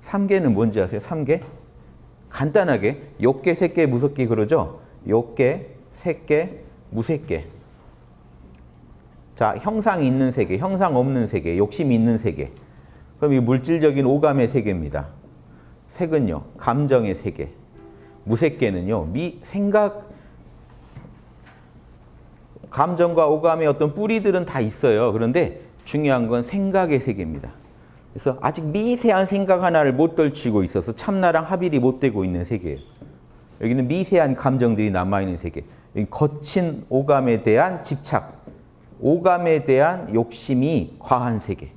삼계는 뭔지 아세요? 삼계? 간단하게 욕계, 색계, 무색계 그러죠? 욕계, 색계, 무색계. 자, 형상 있는 세계, 형상 없는 세계, 욕심 있는 세계. 그럼 이 물질적인 오감의 세계입니다. 색은요, 감정의 세계. 무색계는요, 미, 생각, 감정과 오감의 어떤 뿌리들은 다 있어요. 그런데 중요한 건 생각의 세계입니다. 그래서 아직 미세한 생각 하나를 못 떨치고 있어서 참나랑 합일이 못 되고 있는 세계예요. 여기는 미세한 감정들이 남아있는 세계. 거친 오감에 대한 집착, 오감에 대한 욕심이 과한 세계.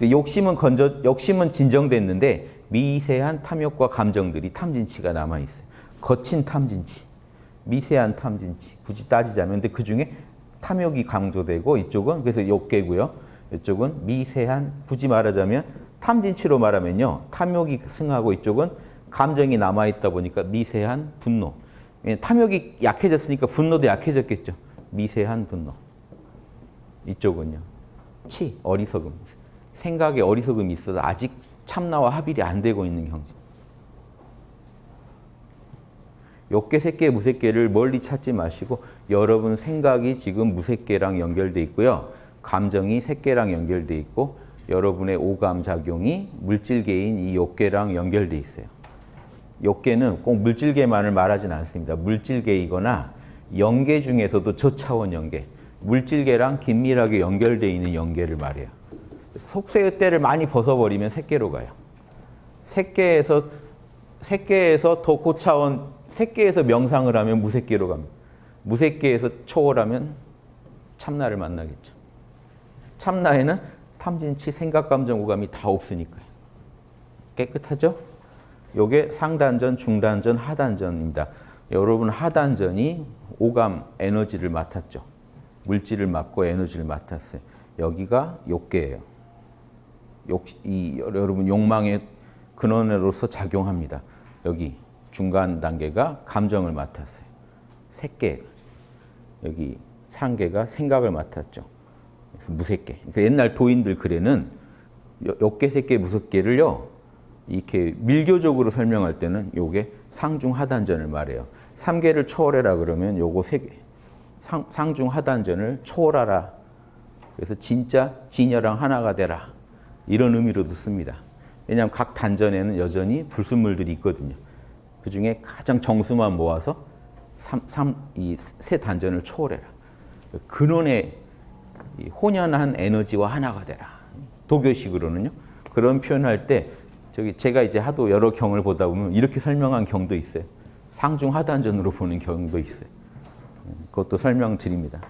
욕심은 건져, 욕심은 진정됐는데 미세한 탐욕과 감정들이 탐진치가 남아있어요. 거친 탐진치, 미세한 탐진치. 굳이 따지자면 근데 그 중에 탐욕이 강조되고 이쪽은 그래서 욕계고요. 이쪽은 미세한 굳이 말하자면 탐진치로 말하면요. 탐욕이 승하고 이쪽은 감정이 남아있다 보니까 미세한 분노. 예, 탐욕이 약해졌으니까 분노도 약해졌겠죠. 미세한 분노. 이쪽은요. 치, 어리석음. 생각에 어리석음이 있어서 아직 참나와 합일이 안 되고 있는 형제. 욕계, 색계, 무색계를 멀리 찾지 마시고 여러분 생각이 지금 무색계랑 연결돼 있고요. 감정이 색계랑 연결돼 있고 여러분의 오감 작용이 물질계인 이 욕계랑 연결돼 있어요. 욕계는 꼭 물질계만을 말하진 않습니다. 물질계이거나 연계 중에서도 저차원 연계, 물질계랑 긴밀하게 연결되어 있는 연계를 말해요. 속세의 때를 많이 벗어버리면 색계로 가요. 색계에서 색계에서 더 고차원, 색계에서 명상을 하면 무색계로 갑니다. 무색계에서 초월하면 참나를 만나겠죠. 참나에는 탐진치, 생각, 감정, 오감이 다 없으니까요. 깨끗하죠? 요게 상단전, 중단전, 하단전입니다. 여러분 하단전이 오감, 에너지를 맡았죠. 물질을 맡고 에너지를 맡았어요. 여기가 욕계예요. 욕, 이, 여러분 욕망의 근원으로서 작용합니다. 여기 중간 단계가 감정을 맡았어요. 색계, 여기 상계가 생각을 맡았죠. 무색계. 그러니까 옛날 도인들 글에는 욕계, 색계, 무색계를요. 이렇게 밀교적으로 설명할 때는 요게 상중 하단전을 말해요. 삼계를 초월해라 그러면 요거 세 개. 상, 상중 하단전을 초월하라. 그래서 진짜 진여랑 하나가 되라. 이런 의미로도 씁니다. 왜냐하면 각 단전에는 여전히 불순물들이 있거든요. 그 중에 가장 정수만 모아서 이세 단전을 초월해라. 근원의 혼연한 에너지와 하나가 되라. 도교식으로는요. 그런 표현할 때 저기 제가 이제 하도 여러 경을 보다 보면 이렇게 설명한 경도 있어요. 상중 하단전으로 보는 경도 있어요. 그것도 설명드립니다.